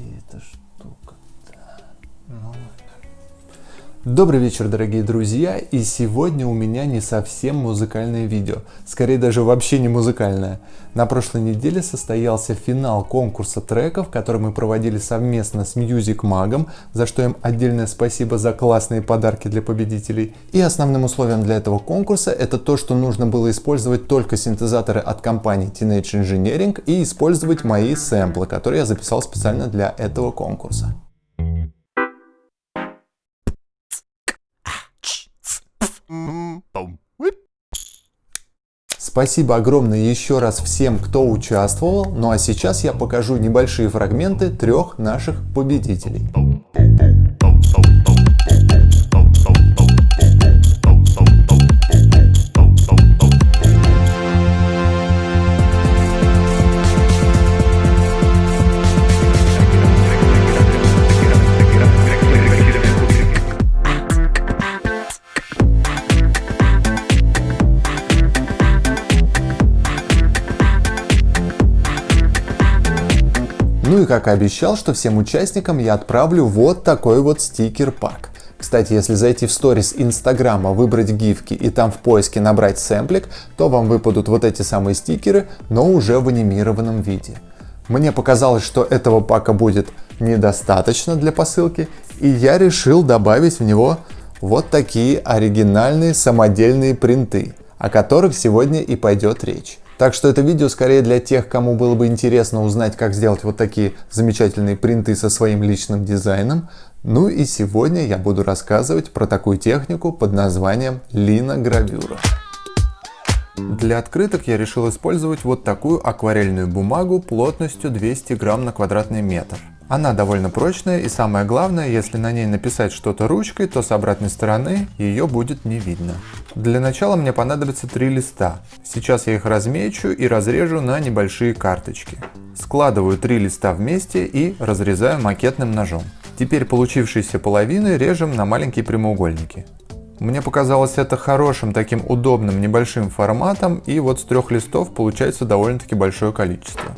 где эта штука-то? Ну, Добрый вечер, дорогие друзья, и сегодня у меня не совсем музыкальное видео, скорее даже вообще не музыкальное. На прошлой неделе состоялся финал конкурса треков, который мы проводили совместно с Music Mag, за что им отдельное спасибо за классные подарки для победителей. И основным условием для этого конкурса это то, что нужно было использовать только синтезаторы от компании Teenage Engineering и использовать мои сэмплы, которые я записал специально для этого конкурса. Спасибо огромное еще раз всем, кто участвовал. Ну а сейчас я покажу небольшие фрагменты трех наших победителей. Ну и как и обещал, что всем участникам я отправлю вот такой вот стикер-пак. Кстати, если зайти в сторис Инстаграма, выбрать гифки и там в поиске набрать сэмплик, то вам выпадут вот эти самые стикеры, но уже в анимированном виде. Мне показалось, что этого пака будет недостаточно для посылки, и я решил добавить в него вот такие оригинальные самодельные принты, о которых сегодня и пойдет речь. Так что это видео скорее для тех, кому было бы интересно узнать, как сделать вот такие замечательные принты со своим личным дизайном. Ну и сегодня я буду рассказывать про такую технику под названием линогравюра. Для открыток я решил использовать вот такую акварельную бумагу плотностью 200 грамм на квадратный метр. Она довольно прочная и самое главное, если на ней написать что-то ручкой, то с обратной стороны ее будет не видно. Для начала мне понадобится три листа. Сейчас я их размечу и разрежу на небольшие карточки. Складываю три листа вместе и разрезаю макетным ножом. Теперь получившиеся половины режем на маленькие прямоугольники. Мне показалось это хорошим, таким удобным небольшим форматом, и вот с трех листов получается довольно-таки большое количество.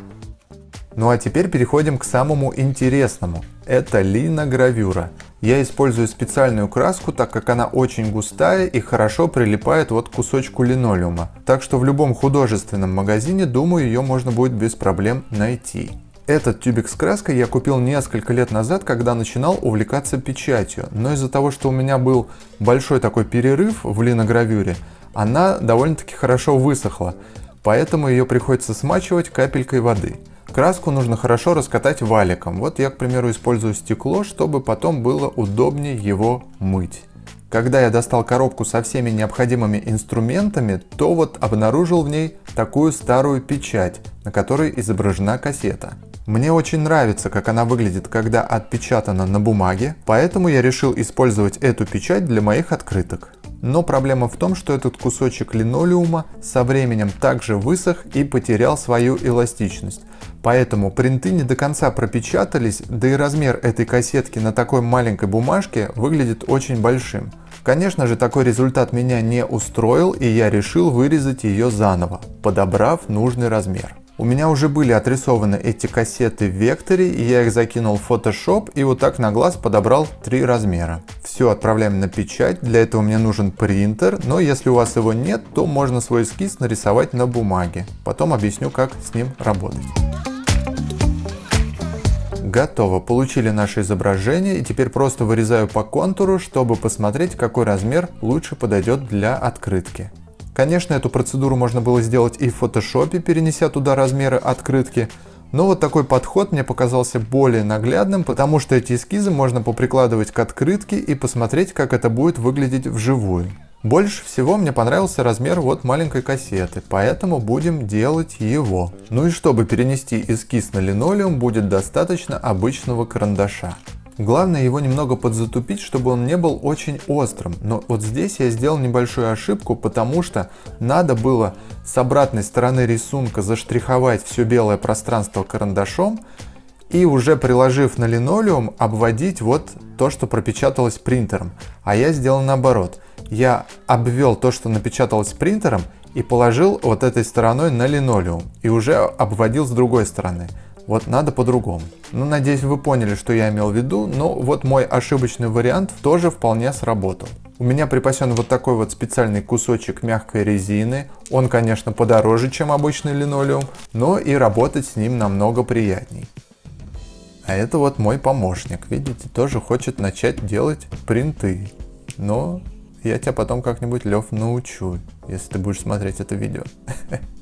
Ну а теперь переходим к самому интересному. Это линогравюра. Я использую специальную краску, так как она очень густая и хорошо прилипает вот к кусочку линолеума. Так что в любом художественном магазине, думаю, ее можно будет без проблем найти. Этот тюбик с краской я купил несколько лет назад, когда начинал увлекаться печатью. Но из-за того, что у меня был большой такой перерыв в линогравюре, она довольно-таки хорошо высохла. Поэтому ее приходится смачивать капелькой воды. Краску нужно хорошо раскатать валиком. Вот я, к примеру, использую стекло, чтобы потом было удобнее его мыть. Когда я достал коробку со всеми необходимыми инструментами, то вот обнаружил в ней такую старую печать, на которой изображена кассета. Мне очень нравится, как она выглядит, когда отпечатана на бумаге, поэтому я решил использовать эту печать для моих открыток. Но проблема в том, что этот кусочек линолеума со временем также высох и потерял свою эластичность. Поэтому принты не до конца пропечатались, да и размер этой кассетки на такой маленькой бумажке выглядит очень большим. Конечно же, такой результат меня не устроил, и я решил вырезать ее заново, подобрав нужный размер. У меня уже были отрисованы эти кассеты в векторе, и я их закинул в Photoshop и вот так на глаз подобрал три размера. Все отправляем на печать, для этого мне нужен принтер, но если у вас его нет, то можно свой эскиз нарисовать на бумаге. Потом объясню, как с ним работать. Готово, получили наше изображение и теперь просто вырезаю по контуру, чтобы посмотреть, какой размер лучше подойдет для открытки. Конечно, эту процедуру можно было сделать и в фотошопе, перенеся туда размеры открытки, но вот такой подход мне показался более наглядным, потому что эти эскизы можно поприкладывать к открытке и посмотреть, как это будет выглядеть вживую. Больше всего мне понравился размер вот маленькой кассеты, поэтому будем делать его. Ну и чтобы перенести эскиз на линолеум, будет достаточно обычного карандаша. Главное его немного подзатупить, чтобы он не был очень острым. Но вот здесь я сделал небольшую ошибку, потому что надо было с обратной стороны рисунка заштриховать все белое пространство карандашом и уже приложив на линолеум обводить вот то, что пропечаталось принтером. А я сделал наоборот. Я обвел то, что напечаталось принтером и положил вот этой стороной на линолеум и уже обводил с другой стороны. Вот надо по-другому. Ну, надеюсь, вы поняли, что я имел в виду, но вот мой ошибочный вариант тоже вполне сработал. У меня припасен вот такой вот специальный кусочек мягкой резины. Он, конечно, подороже, чем обычный линолеум, но и работать с ним намного приятней. А это вот мой помощник, видите, тоже хочет начать делать принты. Но я тебя потом как-нибудь, Лев, научу, если ты будешь смотреть это видео.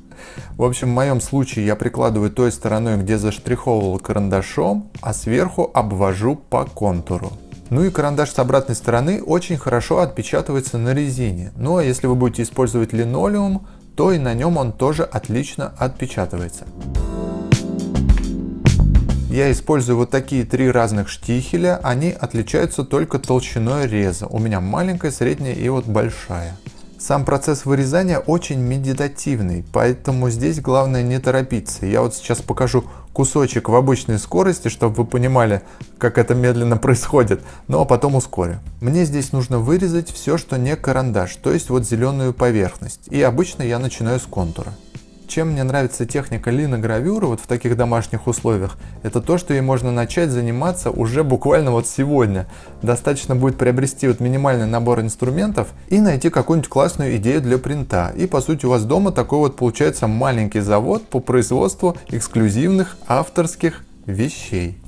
В общем, в моем случае я прикладываю той стороной, где заштриховывал карандашом, а сверху обвожу по контуру. Ну и карандаш с обратной стороны очень хорошо отпечатывается на резине. Ну а если вы будете использовать линолеум, то и на нем он тоже отлично отпечатывается. Я использую вот такие три разных штихеля, они отличаются только толщиной реза. У меня маленькая, средняя и вот большая. Сам процесс вырезания очень медитативный, поэтому здесь главное не торопиться. Я вот сейчас покажу кусочек в обычной скорости, чтобы вы понимали, как это медленно происходит, ну а потом ускорю. Мне здесь нужно вырезать все, что не карандаш, то есть вот зеленую поверхность. И обычно я начинаю с контура. Чем мне нравится техника линогравюры вот в таких домашних условиях, это то, что ей можно начать заниматься уже буквально вот сегодня. Достаточно будет приобрести вот минимальный набор инструментов и найти какую-нибудь классную идею для принта. И по сути у вас дома такой вот получается маленький завод по производству эксклюзивных авторских вещей.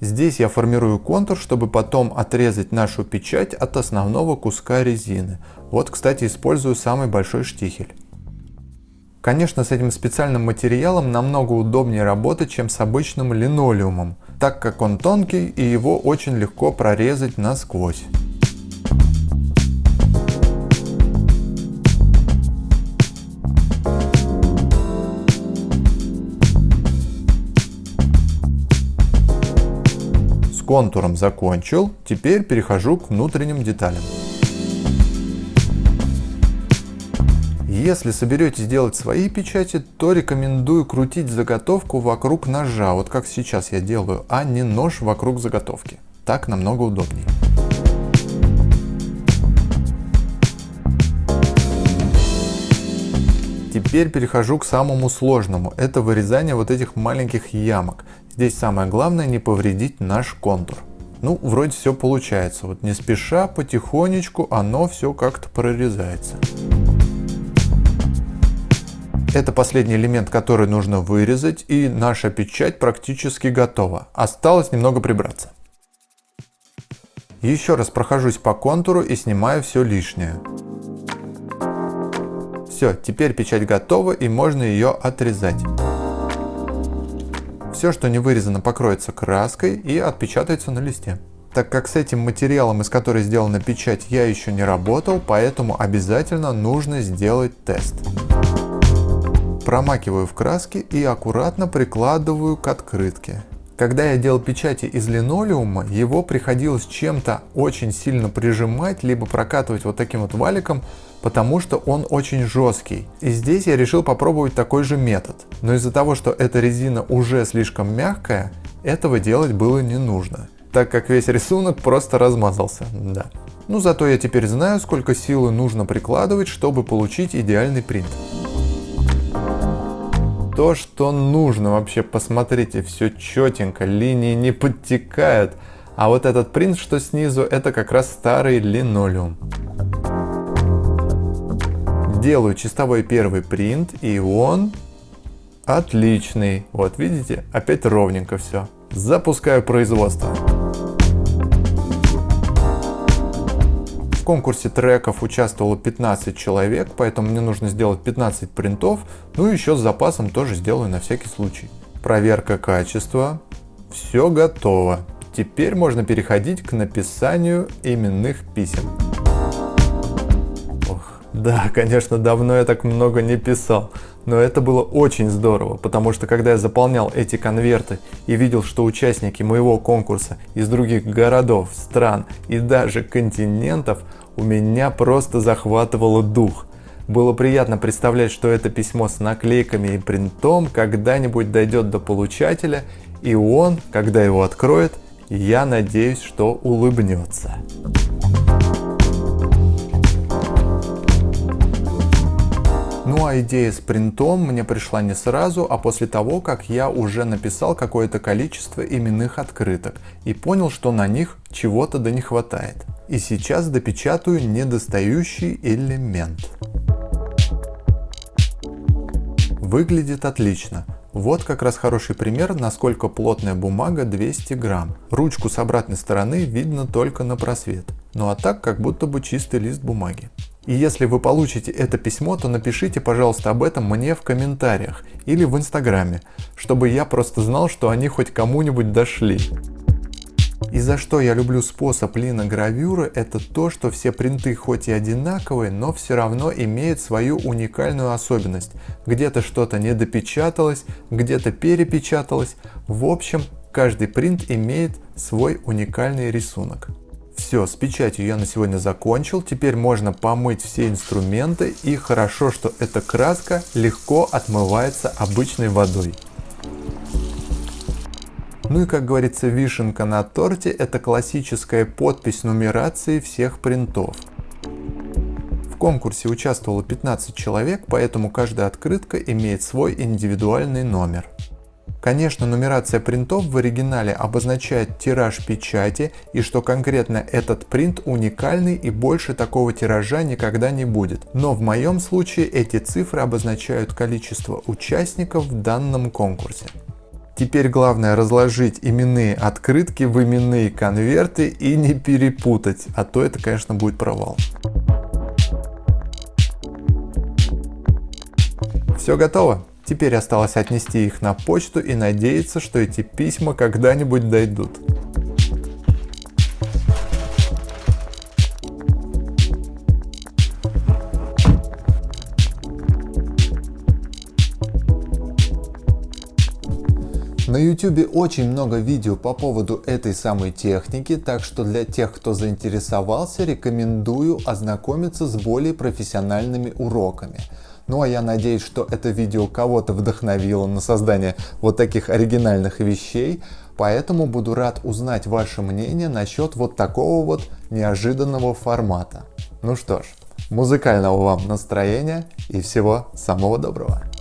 Здесь я формирую контур, чтобы потом отрезать нашу печать от основного куска резины. Вот, кстати, использую самый большой штихель. Конечно, с этим специальным материалом намного удобнее работать, чем с обычным линолеумом, так как он тонкий и его очень легко прорезать насквозь. С контуром закончил, теперь перехожу к внутренним деталям. Если соберетесь делать свои печати, то рекомендую крутить заготовку вокруг ножа, вот как сейчас я делаю, а не нож вокруг заготовки. Так намного удобнее. Теперь перехожу к самому сложному. Это вырезание вот этих маленьких ямок. Здесь самое главное не повредить наш контур. Ну, вроде все получается. Вот не спеша, потихонечку оно все как-то прорезается. Это последний элемент, который нужно вырезать, и наша печать практически готова. Осталось немного прибраться. Еще раз прохожусь по контуру и снимаю все лишнее. Все, теперь печать готова и можно ее отрезать. Все, что не вырезано, покроется краской и отпечатается на листе. Так как с этим материалом, из которой сделана печать, я еще не работал, поэтому обязательно нужно сделать тест промакиваю в краске и аккуратно прикладываю к открытке. Когда я делал печати из линолеума, его приходилось чем-то очень сильно прижимать, либо прокатывать вот таким вот валиком, потому что он очень жесткий. И здесь я решил попробовать такой же метод. Но из-за того, что эта резина уже слишком мягкая, этого делать было не нужно, так как весь рисунок просто размазался. Да. Ну зато я теперь знаю, сколько силы нужно прикладывать, чтобы получить идеальный принт то, что нужно. Вообще, посмотрите, все четенько, линии не подтекают. А вот этот принт, что снизу, это как раз старый линолеум. Делаю чистовой первый принт, и он отличный. Вот видите, опять ровненько все. Запускаю производство. В конкурсе треков участвовало 15 человек, поэтому мне нужно сделать 15 принтов, ну и еще с запасом тоже сделаю на всякий случай. Проверка качества. Все готово. Теперь можно переходить к написанию именных писем. Ох, да, конечно, давно я так много не писал. Но это было очень здорово, потому что когда я заполнял эти конверты и видел, что участники моего конкурса из других городов, стран и даже континентов, у меня просто захватывало дух. Было приятно представлять, что это письмо с наклейками и принтом когда-нибудь дойдет до получателя, и он, когда его откроет, я надеюсь, что улыбнется. Ну а идея с принтом мне пришла не сразу, а после того, как я уже написал какое-то количество именных открыток и понял, что на них чего-то да не хватает. И сейчас допечатаю недостающий элемент. Выглядит отлично. Вот как раз хороший пример, насколько плотная бумага 200 грамм. Ручку с обратной стороны видно только на просвет. Ну а так, как будто бы чистый лист бумаги. И если вы получите это письмо, то напишите, пожалуйста, об этом мне в комментариях или в инстаграме, чтобы я просто знал, что они хоть кому-нибудь дошли. И за что я люблю способ линогравюры, это то, что все принты хоть и одинаковые, но все равно имеют свою уникальную особенность. Где-то что-то не допечаталось, где-то перепечаталось. В общем, каждый принт имеет свой уникальный рисунок. Все, с печатью я на сегодня закончил. Теперь можно помыть все инструменты. И хорошо, что эта краска легко отмывается обычной водой. Ну и как говорится, вишенка на торте это классическая подпись нумерации всех принтов. В конкурсе участвовало 15 человек, поэтому каждая открытка имеет свой индивидуальный номер. Конечно, нумерация принтов в оригинале обозначает тираж печати и что конкретно этот принт уникальный и больше такого тиража никогда не будет. Но в моем случае эти цифры обозначают количество участников в данном конкурсе. Теперь главное разложить именные открытки в именные конверты и не перепутать, а то это, конечно, будет провал. Все готово. Теперь осталось отнести их на почту и надеяться, что эти письма когда-нибудь дойдут. На YouTube очень много видео по поводу этой самой техники, так что для тех, кто заинтересовался, рекомендую ознакомиться с более профессиональными уроками. Ну а я надеюсь, что это видео кого-то вдохновило на создание вот таких оригинальных вещей, поэтому буду рад узнать ваше мнение насчет вот такого вот неожиданного формата. Ну что ж, музыкального вам настроения и всего самого доброго.